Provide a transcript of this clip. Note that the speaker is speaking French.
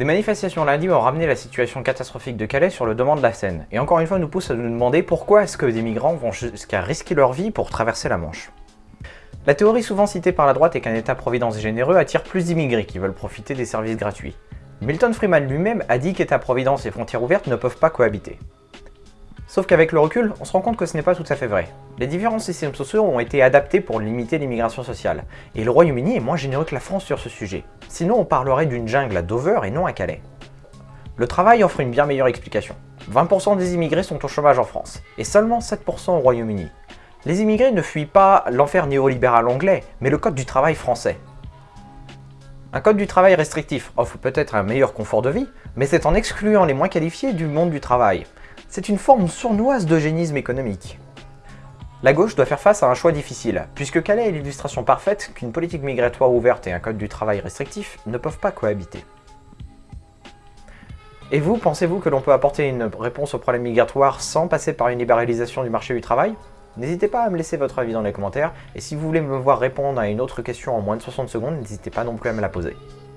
Des manifestations lundi ont ramené la situation catastrophique de Calais sur le devant de la scène, et encore une fois nous pousse à nous demander pourquoi est-ce que des migrants vont jusqu'à risquer leur vie pour traverser la Manche. La théorie souvent citée par la droite est qu'un État-providence généreux attire plus d'immigrés qui veulent profiter des services gratuits. Milton Freeman lui-même a dit qu'État-providence et frontières ouvertes ne peuvent pas cohabiter. Sauf qu'avec le recul, on se rend compte que ce n'est pas tout à fait vrai. Les différents systèmes sociaux ont été adaptés pour limiter l'immigration sociale, et le Royaume-Uni est moins généreux que la France sur ce sujet. Sinon on parlerait d'une jungle à Dover et non à Calais. Le travail offre une bien meilleure explication. 20% des immigrés sont au chômage en France, et seulement 7% au Royaume-Uni. Les immigrés ne fuient pas l'enfer néolibéral anglais, mais le code du travail français. Un code du travail restrictif offre peut-être un meilleur confort de vie, mais c'est en excluant les moins qualifiés du monde du travail, c'est une forme sournoise d'eugénisme économique. La gauche doit faire face à un choix difficile, puisque Calais est l'illustration parfaite qu'une politique migratoire ouverte et un code du travail restrictif ne peuvent pas cohabiter? Et vous, pensez-vous que l'on peut apporter une réponse au problème migratoire sans passer par une libéralisation du marché du travail? N'hésitez pas à me laisser votre avis dans les commentaires, et si vous voulez me voir répondre à une autre question en moins de 60 secondes, n'hésitez pas non plus à me la poser.